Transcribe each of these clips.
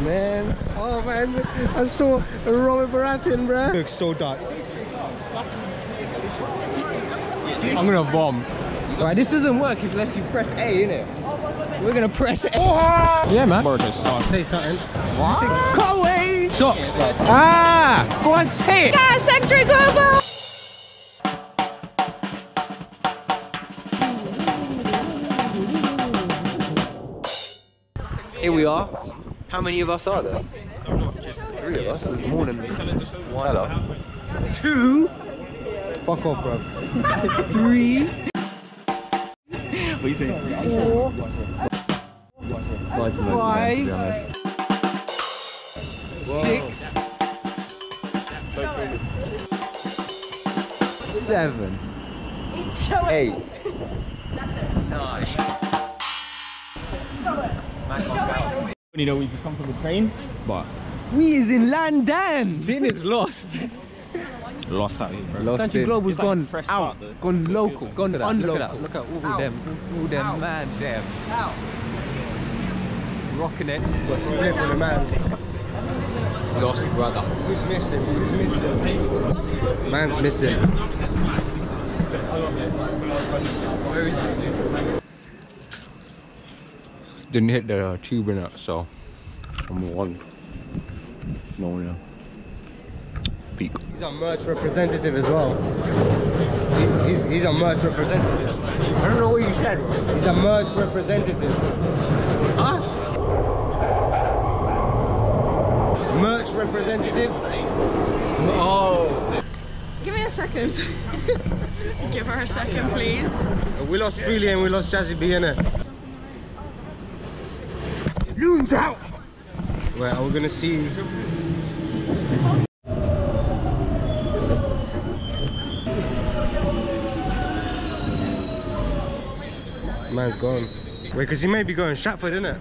man. Oh man, I saw Robert Baratheon, bro. Looks so dark. I'm gonna bomb. Right, this doesn't work unless you press A, innit? We're gonna press A. Yeah, man. Oh, say something. Can't wait! Socks, bro. Ah! Go on, say it! Yeah, Secretary Global! Here we are. How many of us are there? Three of us. There's more than one. Hello. Two. Fuck off, bro. Three. What do you think? Four. Five. Five. Six. Seven. Eight. Nine. You know, we just come from the train, but We is in London. Din is lost. lost out here, bro. Lost Country. Global's It's like gone fresh out, start, though. gone local, gone Look unlocal. look at that, Look at all them, all them, man, them. Rocking it. Got split with the man. Lost brother. Who's missing? Who's missing? Man's missing. Didn't hit the uh, tube in it, so I'm one. No one Peak. He's our merch representative as well. He- he's, he's a merch representative. I don't know what you said. He's a merch representative. Us? Merch representative? Oh. Give me a second. Give her a second, please. We lost Freely and we lost Jazzy B, innit? Loons out! Well, we're gonna see? Man's gone. Wait, because he may be going Stratford, isn't innit?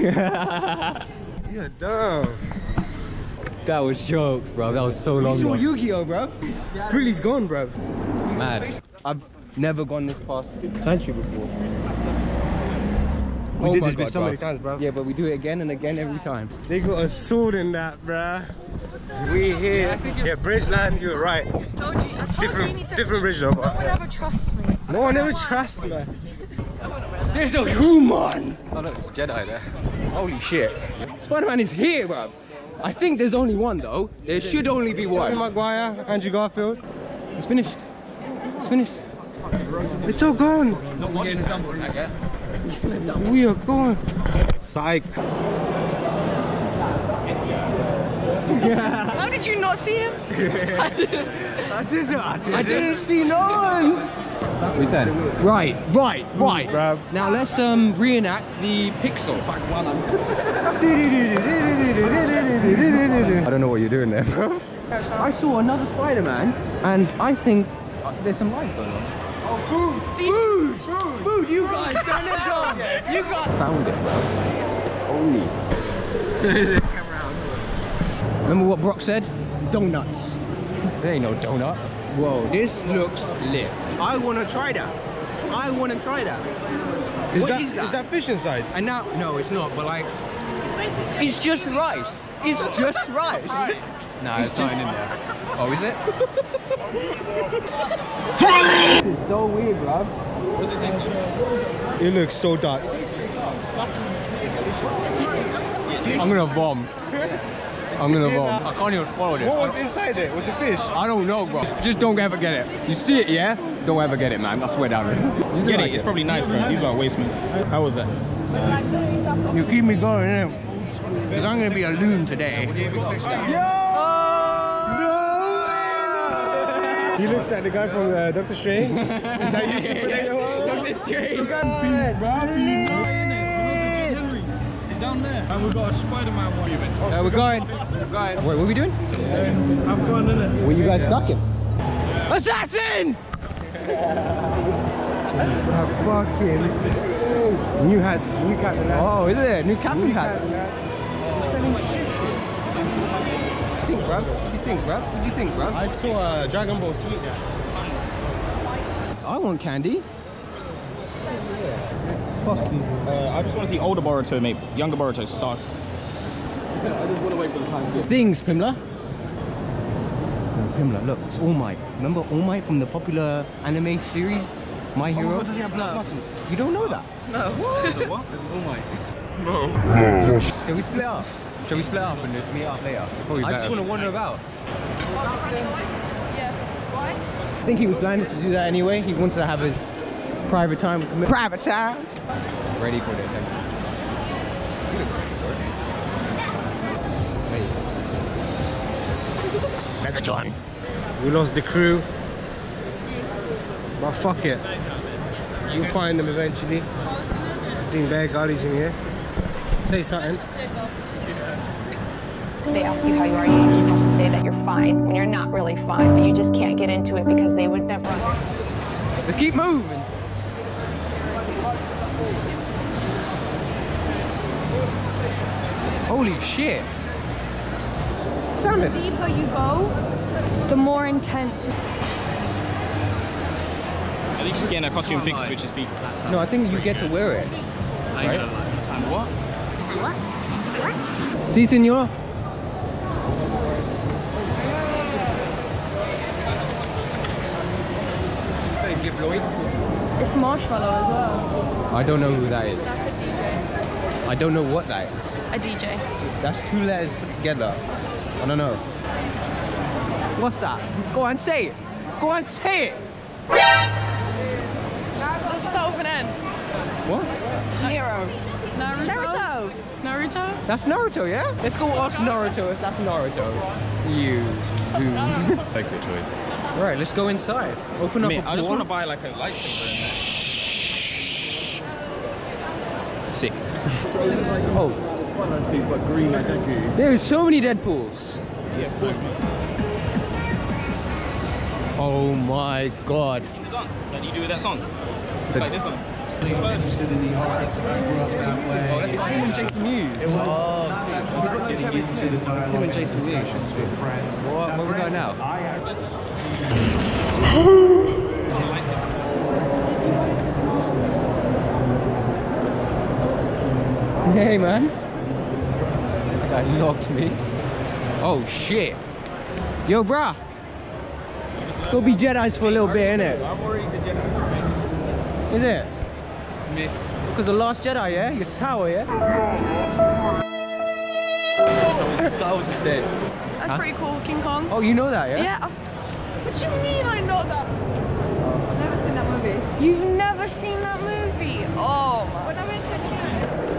Yeah, damn. That was jokes, bro. That was so long ago. Yu-Gi-Oh, bro. Freely's gone, bro. Mad. I've never gone this past Sanctuary before. Oh we Oh did my this bit God, so many times, bro. Yeah, but we do it again and again every time. They got a sword in that, bro. We here. Yeah, Bridgeland, you were right. Told you, I told you you Different, need to. different bridge though. No one ever trusts me. No one ever trusts, me. There's a human! Oh look, it's Jedi there. Holy shit. Spider-Man is here, bro. I think there's only one though. There should only be Tobey one. Maguire, Andrew Garfield. It's finished. It's finished. It's all gone. Not getting a dump on that yet. We are gone. Psych. How did you not see him? I didn't, I didn't. I didn't see no one. What you saying? Right, right, right. bruv. Now let's um reenact the pixel. I don't know what you're doing there, bro. I saw another Spider-Man, and I think there's some lights going on. Oh, food! Food! Food! Food! You guys, turn it down! You guys found it, bro. Holy. Remember what Brock said? Donuts. There ain't no donut. Whoa, this looks lit. I wanna try that. I wanna try that. Is What that, is that? is that fish inside? And now, no, it's not, but like, it's just rice. It's just rice. No, it's nothing in there. Oh, is it? this is so weird, bro. It looks so dark. I'm gonna bomb. I'm gonna bomb. I can't even follow this. What was inside it? Was it fish? I don't know, bro. Just don't ever get it. You see it, yeah? Don't ever get it, man. I swear down. You Get like it? It's probably nice, bro. These are waste, man. How was that? You keep me going, innit? Because I'm gonna be a loon today. No. He looks like the guy from uh, Doctor Strange. that used to play the whole- Doctor Strange. It's down there. And we've got a Spider-Man one. Uh, we're going. We're going. Wait, what are we doing? I've gone in it. Were you guys ducking? Assassin! Fucking new hats, new cap and that. Oh, is it? New captain New hat. cap and. Selling shit. What do you think, bruv? What do you think, bruv? What do you think, bruv? I saw a Dragon Ball Sweet there. I want candy. Fuck you. Uh, I just want to see older Boruto, mate. Younger Boruto sucks. I just want to wait for the time to get. Things, Pimla. Pimla, look, it's All Might. Remember All Might from the popular anime series, My Hero? does he have blood No. muscles? You don't know that? No. Is it what? Is it All Might? No. Shall we split up? Shall we split up and just meet up later? I just want to wander about. Yeah. Why? I think he was planning to do that anyway. He wanted to have his private time. Private time. Ready for the attention. You look it. Megatron. We lost the crew. But fuck it. You'll find them eventually. I think Bear Grylls in here. Say something. They ask you how you are, you just have to say that you're fine when you're not really fine, but you just can't get into it because they would never. Let's keep moving. Holy shit. Samus. deeper you go, the more intense. At least she's getting her costume fixed, which is big. No, I think you get to wear it. Right? What? Si, senor. It's Marshmello as well. I don't know who that is. That's a DJ. I don't know what that is. A DJ. That's two letters put together. I don't know. What's that? Go on, say it. Go on, say it. Let's start with an N. What? Naruto. Naruto. Naruto? That's Naruto, yeah? Let's go ask Naruto if that's Naruto. You. you. Take your choice. right, let's go inside. Open up Mate, a I just want to buy like a lightsaber. Sick. Oh, But green, I thank you. there's so many Deadpools. Yeah, of. Oh my god. Sing the you do with that song. It's like this one. interested in the arts. I grew up that oh, way. It's him oh, and Jason Mewes. It was not that far getting into the dialogue and discussions with friends. What- where we going granted, now? I actually Hey man. That locked me. Oh shit. Yo, bruh. Let's go be Jedi's for a little bit, innit? I'm already the Jedi. Is it? Miss. Because the last Jedi, yeah? You're sour, yeah? Star Wars is dead. That's Huh? pretty cool. King Kong. Oh, you know that, yeah? Yeah. I've- What do you mean I know that? I've never seen that movie. You've never seen that movie? Oh my. When I went to Ooh,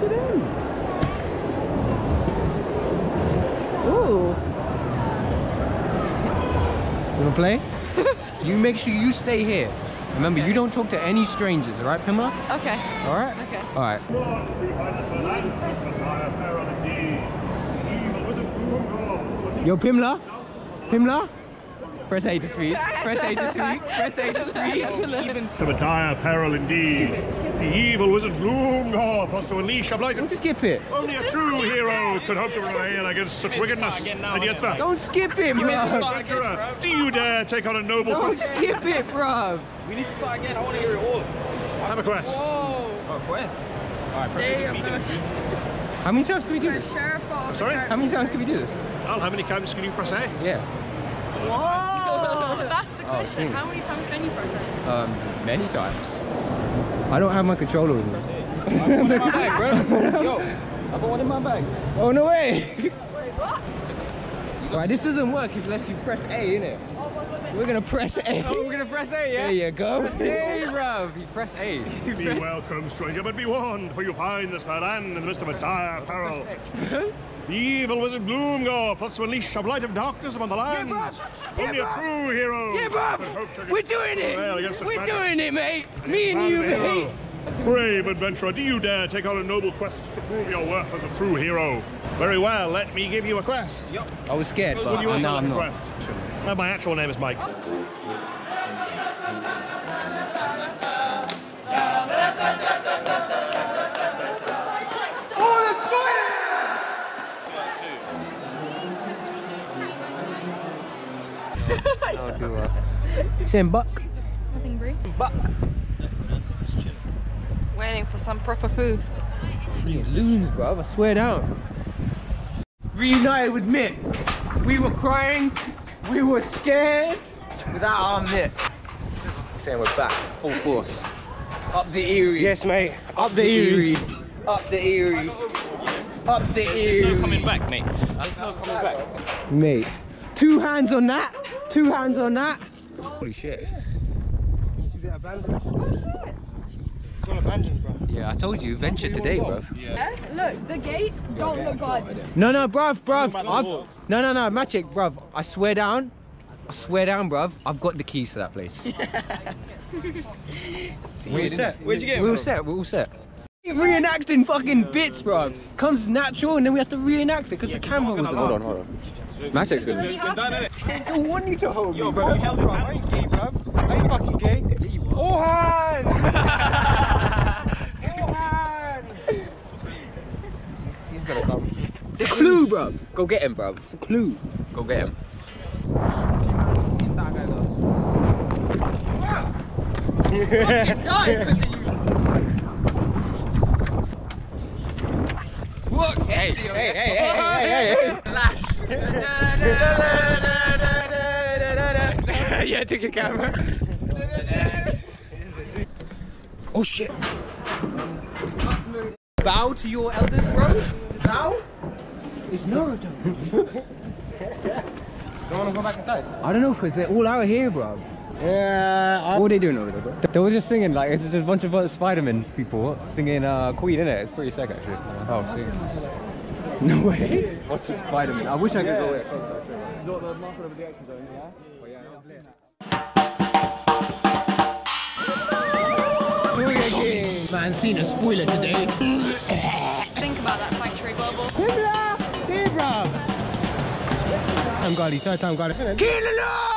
look at him. Ooh. You wanna play? you make sure you stay here. Remember, you don't talk to any strangers, all right, Pimla? Okay. All right? Okay. All right. Yo, Pimla? Pimla? Press A to speak. Press A to speak. Press A to speak. Even of a dire peril indeed. The evil wizard Gloomgorth was to unleash a blight. Don't skip it. Only a true hero could hope to prevail against such wickedness. And yet the Don't skip it, bro. do you dare take on a noble Don't skip it, bro. We need to start again. I want to hear it all. Have a quest. Oh, quest. All right, press it to speak. How many times can we do this? I'm sorry? How many times can we do this? Al, how many times can you press A? Yeah. Whoa. That's the Oh, question. sing. How many times can you press it? Um, many times. I don't have my controller with me. I got one in my bag, bro. Yo, I got one in my bag. Oh no way! Right, this doesn't work unless you press A, innit? We're gonna press A. we're gonna press A, yeah? There you go. A, bro. You press A. Be welcome, stranger, but be warned, for you find this fair land in the midst of a dire peril. The evil wizard Gloomgorth plots to unleash a blight of darkness upon the land. Give up! Give Only a true hero. Yeah, could bruv! We're doing it! such We're madness. doing it, mate! Me and you, Found mate! Brave adventurer, do you dare take on a noble quest to prove your worth as a true hero? Very well, let me give you a quest. Yep. I was scared, Would but you now I'm not. quest? Uh, my actual name is Mike. That was too rough. Saying buck. Nothing, Brie. Buck. Waiting for some proper food. These loons, bro. I swear down. Reunited with Mitt. We were crying. We were scared. Without our Mitt. Saying we're back, full force. Up the Erie. Yes, mate. Up the Erie. Up the Erie. Up the There's no coming back, mate. There's no coming back. Mate. Two hands on that. Two hands on that. Holy shit. It's all abandoned, bro. Yeah, I told you, venture today, bro. Eh? Look, the gates don't look good. No, no, bruv, bruv. I've, no, no, no, Magic, bruv. I swear down. I swear down, bruv. I've got the keys to that place. We're set. Where'd you get We're all set. We're all set. Reenacting fucking bits, bruv. Comes natural, and then we have to reenact it because the camera was. Hold on, hold on. Magic's good. It's done, innit? I don't want you to hold Yo, me, bro, bro. you held his hand. I ain't gay, bruv. I ain't fucking gay. Oh, hand! oh, hand! He's gonna come. It's a clue, bro. Go get him, bro. It's a clue. Go get him. Look! Hey, hey, hey, hey, hey, hey, hey! yeah, take your camera. Oh shit. Bow to your elders, bro. Bow? It's Naruto. Don't wanna go back inside? I don't know, cause they're all out here, bro. Yeah. What are they doing over there, bro? They were just singing like it's just a bunch of uh, Spider-Man people singing uh, Queen, innit? It's pretty sick actually. Oh, see. No way. What's with Spider-Man? I wish I could go there. Man, seen a spoiler today. Think about that sanctuary bubble. I'm Gali, third time Gali. Kill